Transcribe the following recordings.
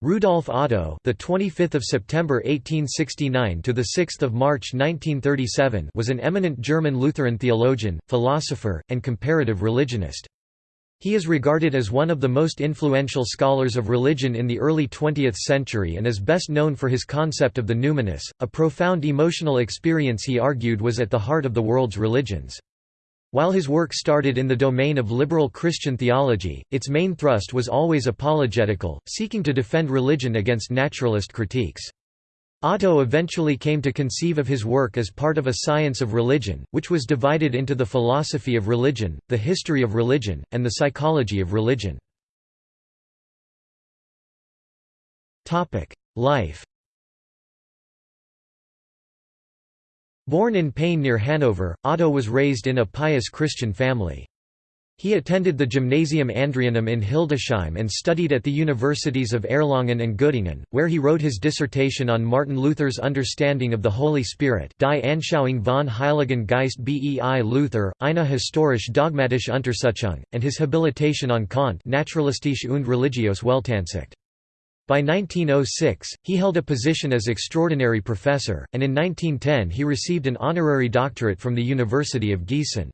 Rudolf Otto, the 25th of September 1869 to the 6th of March 1937, was an eminent German Lutheran theologian, philosopher, and comparative religionist. He is regarded as one of the most influential scholars of religion in the early 20th century and is best known for his concept of the numinous, a profound emotional experience he argued was at the heart of the world's religions. While his work started in the domain of liberal Christian theology, its main thrust was always apologetical, seeking to defend religion against naturalist critiques. Otto eventually came to conceive of his work as part of a science of religion, which was divided into the philosophy of religion, the history of religion, and the psychology of religion. Life Born in Peine near Hanover, Otto was raised in a pious Christian family. He attended the Gymnasium Andreanum in Hildesheim and studied at the universities of Erlangen and Göttingen, where he wrote his dissertation on Martin Luther's understanding of the Holy Spirit Die Anschauung von Heiligen Geist bei Luther, eine historisch dogmatische Untersuchung, and his habilitation on Kant Naturalistische und religiöse Weltansicht. By 1906, he held a position as extraordinary professor, and in 1910 he received an honorary doctorate from the University of Gießen.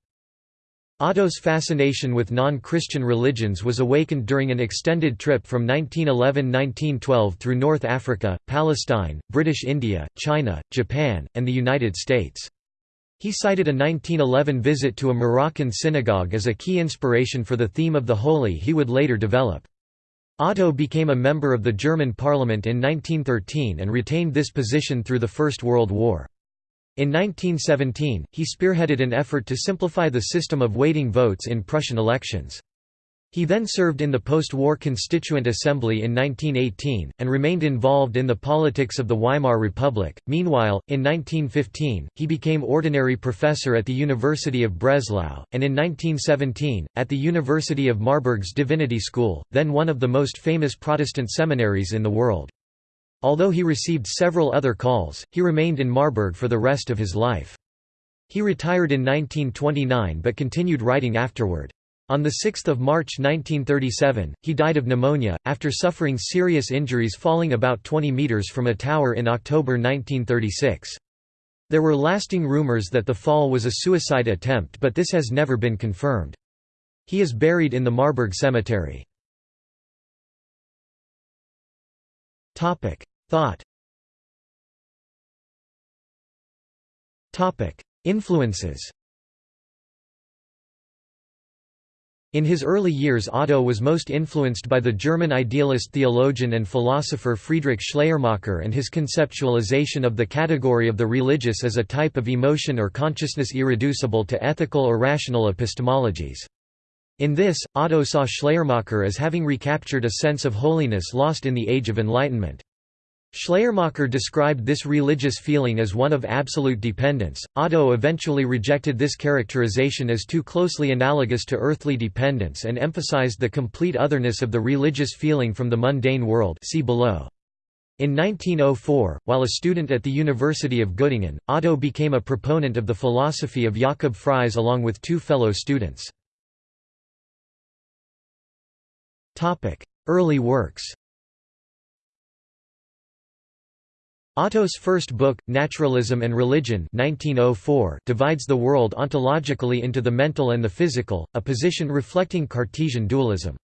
Otto's fascination with non-Christian religions was awakened during an extended trip from 1911–1912 through North Africa, Palestine, British India, China, Japan, and the United States. He cited a 1911 visit to a Moroccan synagogue as a key inspiration for the theme of the holy he would later develop. Otto became a member of the German parliament in 1913 and retained this position through the First World War. In 1917, he spearheaded an effort to simplify the system of weighting votes in Prussian elections. He then served in the post-war Constituent Assembly in 1918, and remained involved in the politics of the Weimar Republic. Meanwhile, in 1915, he became ordinary professor at the University of Breslau, and in 1917, at the University of Marburg's Divinity School, then one of the most famous Protestant seminaries in the world. Although he received several other calls, he remained in Marburg for the rest of his life. He retired in 1929 but continued writing afterward. On 6 March 1937, he died of pneumonia, after suffering serious injuries falling about 20 metres from a tower in October 1936. There were lasting rumours that the fall was a suicide attempt but this has never been confirmed. He is buried in the Marburg Cemetery. Thought Influences In his early years Otto was most influenced by the German idealist theologian and philosopher Friedrich Schleiermacher and his conceptualization of the category of the religious as a type of emotion or consciousness irreducible to ethical or rational epistemologies. In this, Otto saw Schleiermacher as having recaptured a sense of holiness lost in the Age of Enlightenment. Schleiermacher described this religious feeling as one of absolute dependence. Otto eventually rejected this characterization as too closely analogous to earthly dependence and emphasized the complete otherness of the religious feeling from the mundane world. See below. In 1904, while a student at the University of Göttingen, Otto became a proponent of the philosophy of Jakob Fries along with two fellow students. Early works Otto's first book, Naturalism and Religion 1904, divides the world ontologically into the mental and the physical, a position reflecting Cartesian dualism.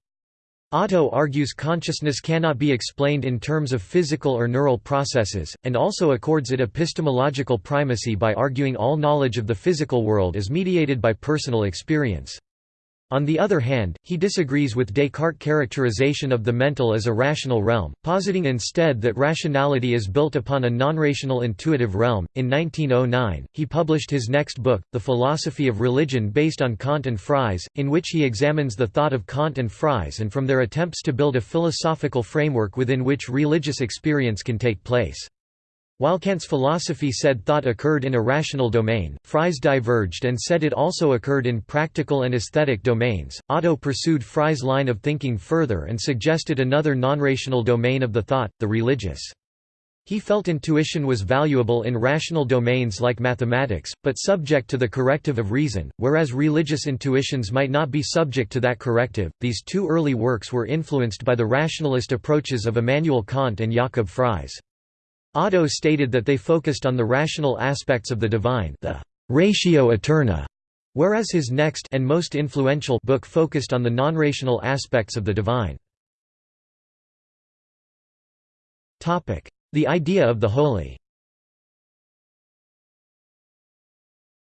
Otto argues consciousness cannot be explained in terms of physical or neural processes, and also accords it epistemological primacy by arguing all knowledge of the physical world is mediated by personal experience. On the other hand, he disagrees with Descartes' characterization of the mental as a rational realm, positing instead that rationality is built upon a non-rational intuitive realm. In 1909, he published his next book, The Philosophy of Religion based on Kant and Fries, in which he examines the thought of Kant and Fries and from their attempts to build a philosophical framework within which religious experience can take place. While Kant's philosophy said thought occurred in a rational domain, Fries diverged and said it also occurred in practical and aesthetic domains. Otto pursued Fries' line of thinking further and suggested another non-rational domain of the thought, the religious. He felt intuition was valuable in rational domains like mathematics, but subject to the corrective of reason, whereas religious intuitions might not be subject to that corrective. These two early works were influenced by the rationalist approaches of Immanuel Kant and Jakob Fries. Otto stated that they focused on the rational aspects of the divine, the ratio aeterna, whereas his next and most influential book focused on the non-rational aspects of the divine. The idea of the holy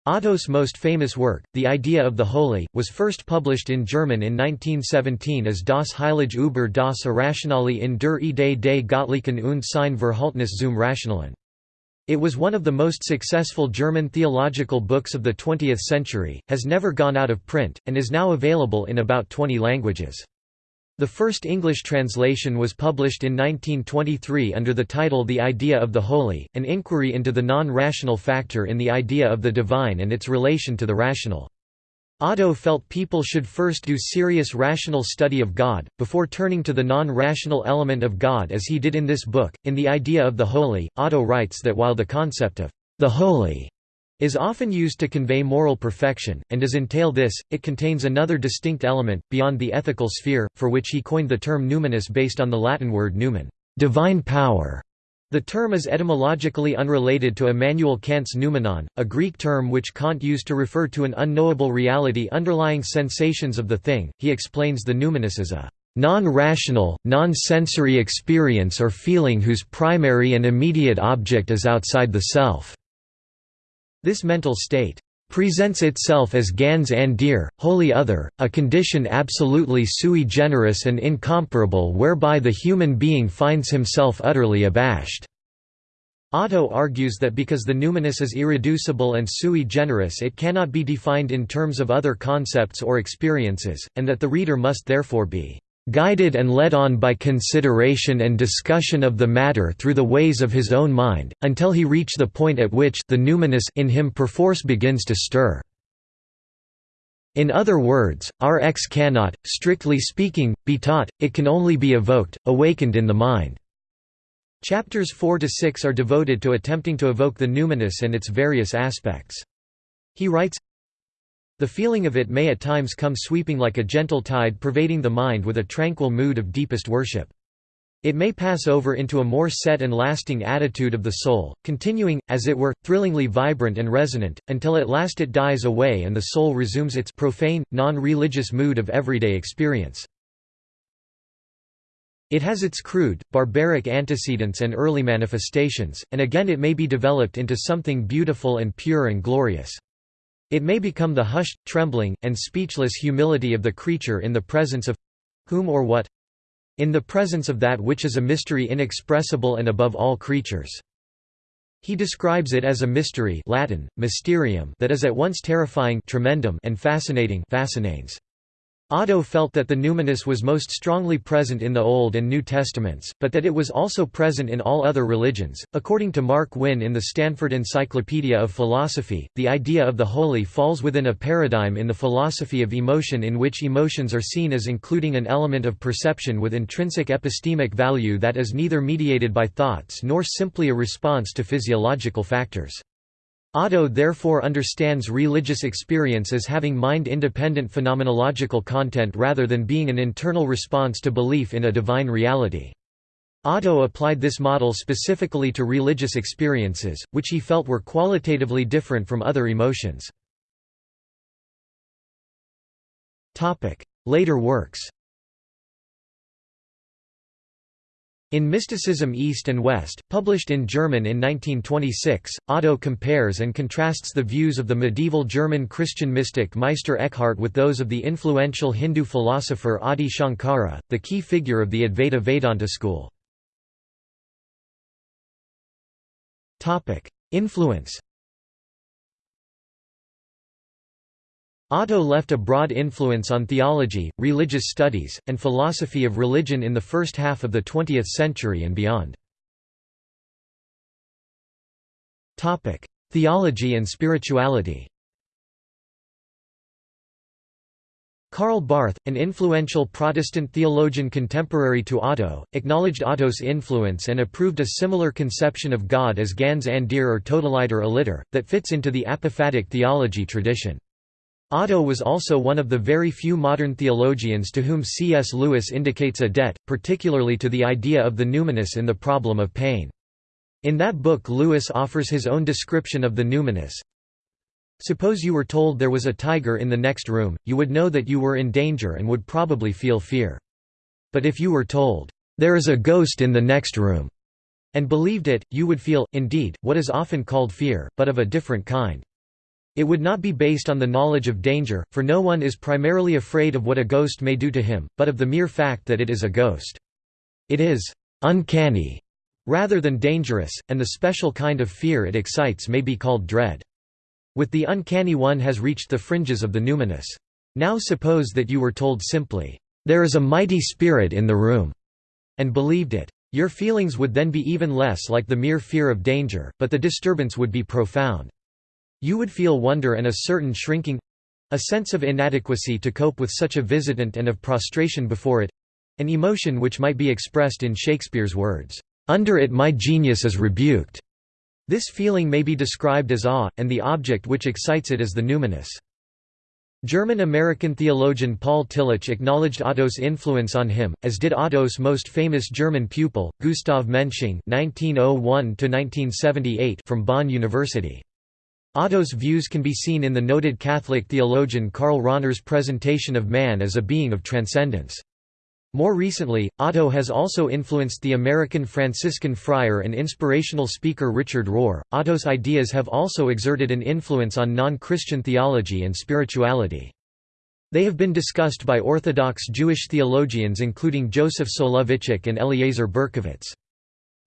Otto's most famous work, The Idea of the Holy, was first published in German in 1917 as Das Heilige über das Irrationale in der Idee des Göttlichen und sein Verhältnis zum Rationalen. It was one of the most successful German theological books of the 20th century, has never gone out of print, and is now available in about 20 languages. The first English translation was published in 1923 under the title The Idea of the Holy, an inquiry into the non-rational factor in the idea of the divine and its relation to the rational. Otto felt people should first do serious rational study of God, before turning to the non-rational element of God as he did in this book. In The Idea of the Holy, Otto writes that while the concept of the holy is often used to convey moral perfection, and does entail this, it contains another distinct element, beyond the ethical sphere, for which he coined the term numinous based on the Latin word numen divine power". The term is etymologically unrelated to Immanuel Kant's noumenon, a Greek term which Kant used to refer to an unknowable reality underlying sensations of the thing. He explains the numinous as a non-rational, non-sensory experience or feeling whose primary and immediate object is outside the self. This mental state presents itself as ganz andere, wholly other, a condition absolutely sui generis and incomparable whereby the human being finds himself utterly abashed." Otto argues that because the numinous is irreducible and sui generis it cannot be defined in terms of other concepts or experiences, and that the reader must therefore be guided and led on by consideration and discussion of the matter through the ways of his own mind, until he reach the point at which the numinous in him perforce begins to stir. In other words, Rx cannot, strictly speaking, be taught, it can only be evoked, awakened in the mind. Chapters 4 to 6 are devoted to attempting to evoke the numinous and its various aspects. He writes, the feeling of it may at times come sweeping like a gentle tide pervading the mind with a tranquil mood of deepest worship. It may pass over into a more set and lasting attitude of the soul, continuing, as it were, thrillingly vibrant and resonant, until at last it dies away and the soul resumes its profane, non-religious mood of everyday experience. It has its crude, barbaric antecedents and early manifestations, and again it may be developed into something beautiful and pure and glorious. It may become the hushed, trembling, and speechless humility of the creature in the presence of whom or what? In the presence of that which is a mystery inexpressible and above all creatures. He describes it as a mystery Latin, mysterium that is at once terrifying tremendum and fascinating fascinans. Otto felt that the numinous was most strongly present in the Old and New Testaments, but that it was also present in all other religions. According to Mark Wynn in the Stanford Encyclopedia of Philosophy, the idea of the holy falls within a paradigm in the philosophy of emotion in which emotions are seen as including an element of perception with intrinsic epistemic value that is neither mediated by thoughts nor simply a response to physiological factors. Otto therefore understands religious experience as having mind-independent phenomenological content rather than being an internal response to belief in a divine reality. Otto applied this model specifically to religious experiences, which he felt were qualitatively different from other emotions. Later works In Mysticism East and West, published in German in 1926, Otto compares and contrasts the views of the medieval German Christian mystic Meister Eckhart with those of the influential Hindu philosopher Adi Shankara, the key figure of the Advaita Vedanta school. Influence Otto left a broad influence on theology, religious studies, and philosophy of religion in the first half of the 20th century and beyond. Theology and spirituality Karl Barth, an influential Protestant theologian contemporary to Otto, acknowledged Otto's influence and approved a similar conception of God as Ganz Andere or Totaliter aliter, that fits into the apophatic theology tradition. Otto was also one of the very few modern theologians to whom C.S. Lewis indicates a debt, particularly to the idea of the numinous in the problem of pain. In that book Lewis offers his own description of the numinous, Suppose you were told there was a tiger in the next room, you would know that you were in danger and would probably feel fear. But if you were told, "'There is a ghost in the next room' and believed it, you would feel, indeed, what is often called fear, but of a different kind. It would not be based on the knowledge of danger, for no one is primarily afraid of what a ghost may do to him, but of the mere fact that it is a ghost. It is «uncanny» rather than dangerous, and the special kind of fear it excites may be called dread. With the uncanny one has reached the fringes of the numinous. Now suppose that you were told simply, "'There is a mighty spirit in the room' and believed it. Your feelings would then be even less like the mere fear of danger, but the disturbance would be profound. You would feel wonder and a certain shrinking—a sense of inadequacy to cope with such a visitant and of prostration before it—an emotion which might be expressed in Shakespeare's words, "'Under it my genius is rebuked' This feeling may be described as awe, and the object which excites it is the numinous. German-American theologian Paul Tillich acknowledged Otto's influence on him, as did Otto's most famous German pupil, Gustav Mensching (1901–1978) from Bonn University. Otto's views can be seen in the noted Catholic theologian Karl Rahner's presentation of man as a being of transcendence. More recently, Otto has also influenced the American Franciscan friar and inspirational speaker Richard Rohr. Otto's ideas have also exerted an influence on non Christian theology and spirituality. They have been discussed by Orthodox Jewish theologians including Joseph Soloveitchik and Eliezer Berkovits.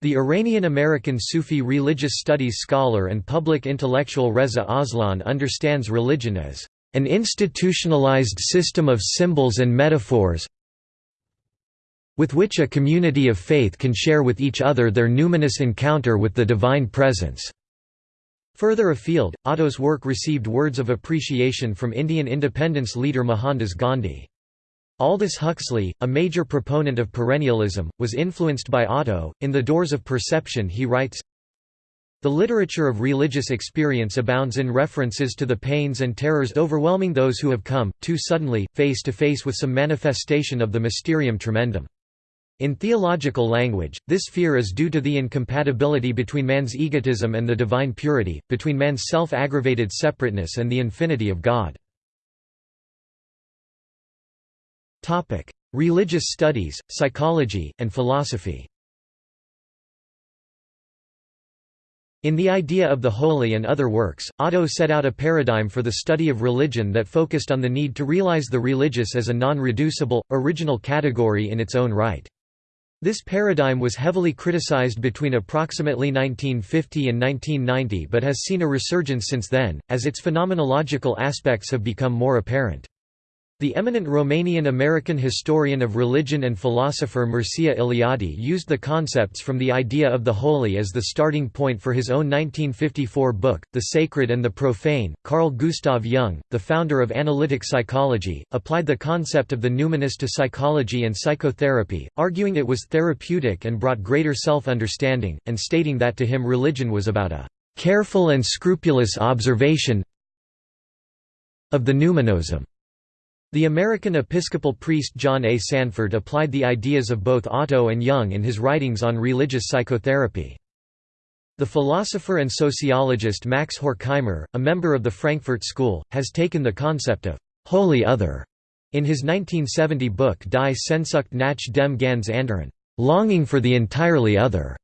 The Iranian-American Sufi religious studies scholar and public intellectual Reza Aslan understands religion as an institutionalized system of symbols and metaphors, with which a community of faith can share with each other their numinous encounter with the Divine Presence." Further afield, Otto's work received words of appreciation from Indian independence leader Mohandas Gandhi. Aldous Huxley, a major proponent of perennialism, was influenced by Otto. In The Doors of Perception he writes, the literature of religious experience abounds in references to the pains and terrors overwhelming those who have come, too suddenly, face to face with some manifestation of the mysterium tremendum. In theological language, this fear is due to the incompatibility between man's egotism and the divine purity, between man's self-aggravated separateness and the infinity of God. Religious studies, psychology, and philosophy In The Idea of the Holy and Other Works, Otto set out a paradigm for the study of religion that focused on the need to realize the religious as a non-reducible, original category in its own right. This paradigm was heavily criticized between approximately 1950 and 1990 but has seen a resurgence since then, as its phenomenological aspects have become more apparent. The eminent Romanian-American historian of religion and philosopher Mircea Eliade used the concepts from the idea of the holy as the starting point for his own 1954 book, The Sacred and the Profane. Carl Gustav Jung, the founder of analytic psychology, applied the concept of the numinous to psychology and psychotherapy, arguing it was therapeutic and brought greater self-understanding, and stating that to him religion was about a careful and scrupulous observation of the numinosum. The American Episcopal priest John A. Sanford applied the ideas of both Otto and Jung in his writings on religious psychotherapy. The philosopher and sociologist Max Horkheimer, a member of the Frankfurt School, has taken the concept of «holy other» in his 1970 book Die Sehnsucht nach dem ganz anderen, longing for the entirely other.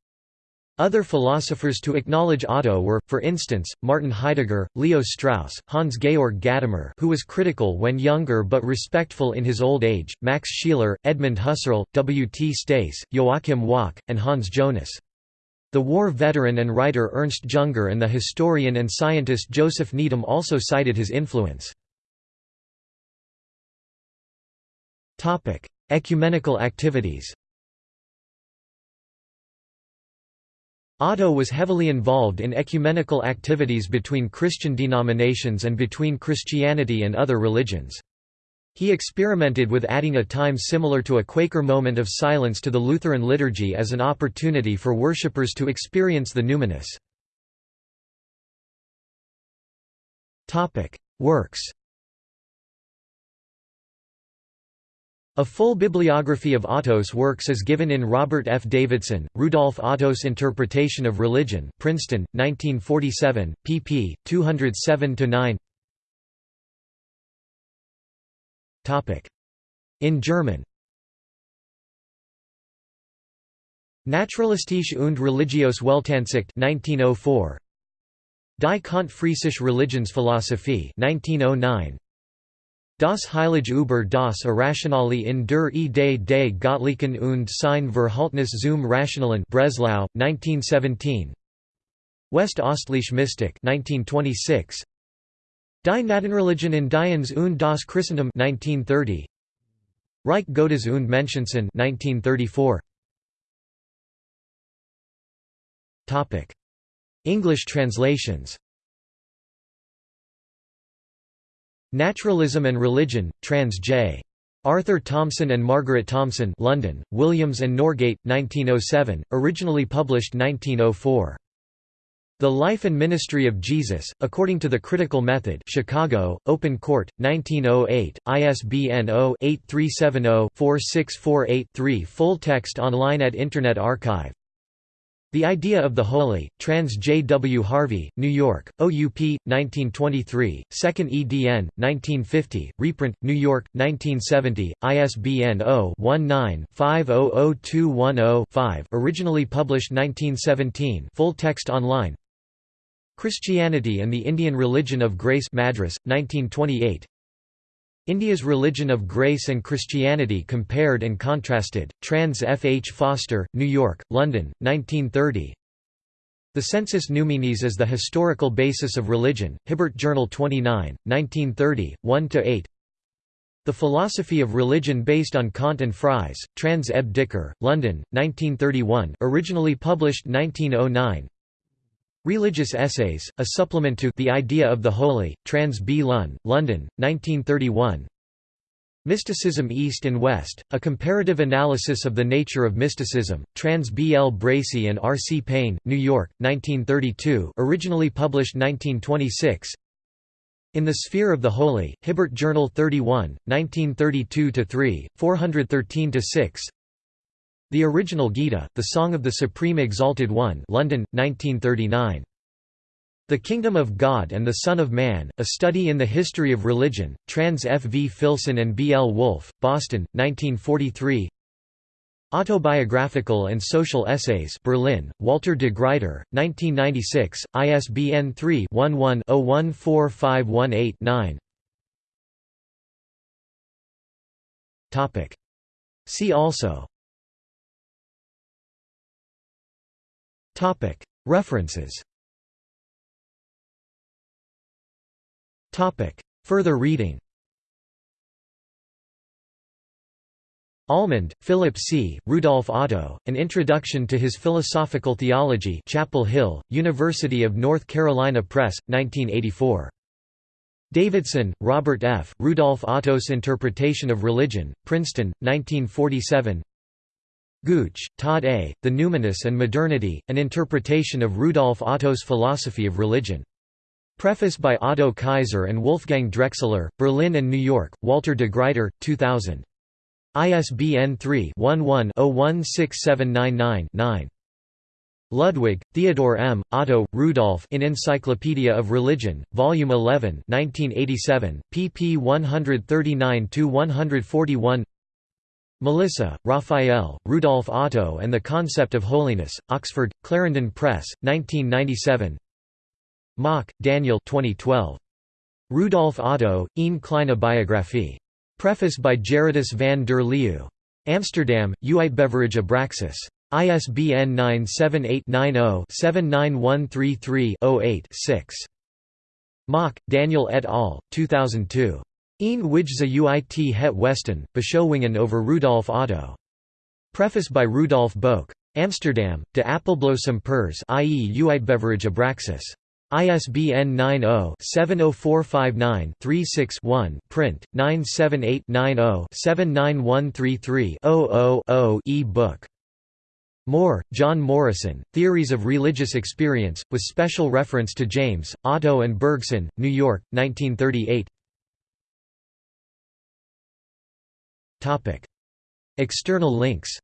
Other philosophers to acknowledge Otto were, for instance, Martin Heidegger, Leo Strauss, Hans-Georg Gadamer who was critical when younger but respectful in his old age, Max Scheler, Edmund Husserl, W. T. Stace, Joachim Wach, and Hans Jonas. The war veteran and writer Ernst Junger and the historian and scientist Joseph Needham also cited his influence. Ecumenical activities Otto was heavily involved in ecumenical activities between Christian denominations and between Christianity and other religions. He experimented with adding a time similar to a Quaker moment of silence to the Lutheran liturgy as an opportunity for worshippers to experience the numinous. Works A full bibliography of Otto's works is given in Robert F. Davidson, Rudolf Otto's Interpretation of Religion Princeton, 1947, pp. 207–9 In German. Naturalistische und religiöse Weltansicht 1904 Die Kant-Friesische Religionsphilosophie 1909 Das Heilige über das Irrationale in der Idee des Gottlichen und sein Verhältnis zum Rationalen Breslau, 1917 West-Ostliche Mystik 1926 Die Gnadenreligion Indiens und das Christentum 1930 Reich Gottes und Menschensohn 1934 Topic. English translations Naturalism and Religion, Trans J. Arthur Thomson and Margaret Thomson London, Williams and Norgate, 1907, originally published 1904. The Life and Ministry of Jesus, According to the Critical Method Chicago, Open Court, 1908, ISBN 0-8370-4648-3 Full text online at Internet Archive the Idea of the Holy, Trans J. W. Harvey, New York, OUP, 1923, 2nd edn, 1950, reprint, New York, 1970, ISBN 0-19-500210-5 originally published 1917 full text online Christianity and the Indian Religion of Grace Madras, 1928 India's Religion of Grace and Christianity Compared and Contrasted, Trans F. H. Foster, New York, London, 1930 The Sensus Numinis as the Historical Basis of Religion, Hibbert Journal 29, 1930, 1–8 The Philosophy of Religion Based on Kant and Fries, Trans Eb Dicker, London, 1931 originally published 1909 Religious Essays, a supplement to The Idea of the Holy, Trans B. Lunn, London, 1931 Mysticism East and West, a comparative analysis of the nature of mysticism, Trans B. L. Bracey and R. C. Payne, New York, 1932 originally published 1926 In the Sphere of the Holy, Hibbert Journal 31, 1932–3, 413–6 the original Gita, The Song of the Supreme Exalted One London, 1939. The Kingdom of God and the Son of Man, A Study in the History of Religion, Trans F. V. Filson and B. L. Wolfe, Boston, 1943 Autobiographical and Social Essays Berlin, Walter de Gruyter, 1996, ISBN 3-11-014518-9 See also References Further reading Almond, Philip C., Rudolf Otto, An Introduction to His Philosophical Theology Chapel Hill, University of North Carolina Press, 1984. Davidson, Robert F., Rudolf Otto's Interpretation of Religion, Princeton, 1947 Gooch, Todd A., The Numinous and Modernity, An Interpretation of Rudolf Otto's Philosophy of Religion. Preface by Otto Kaiser and Wolfgang Drexler, Berlin and New York, Walter de Gruyter, 2000. ISBN 3-11-016799-9. Ludwig, Theodore M., Otto, Rudolf in Encyclopedia of Religion, Volume 11 1987, pp 139–141 Melissa, Raphael, Rudolf Otto and the Concept of Holiness, Oxford, Clarendon Press, 1997 Mak, Daniel 2012. Rudolf Otto, een kleine biographie. Preface by Gerardus van der Leeuw. Amsterdam, Uitgeverij Abraxas. ISBN 978-90-79133-08-6. Mak, Daniel et al., 2002. Een Wijze uit het Westen, Beschouwingen over Rudolf Otto. Preface by Rudolf Boek. Amsterdam, De Appelbloesem Pers i.e. Uitgeverij Abraxas. ISBN 90-70459-36-1 print, 978-90-79133-000 e-book. Moore, John Morrison, Theories of Religious Experience, with special reference to James, Otto and Bergson, New York, 1938 External links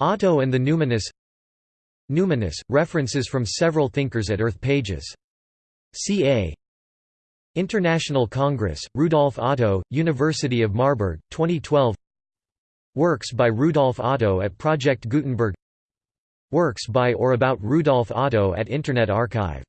Otto and the Numinous Numinous, references from several thinkers at Earth pages. ca. International Congress, Rudolf Otto, University of Marburg, 2012 Works by Rudolf Otto at Project Gutenberg Works by or about Rudolf Otto at Internet Archive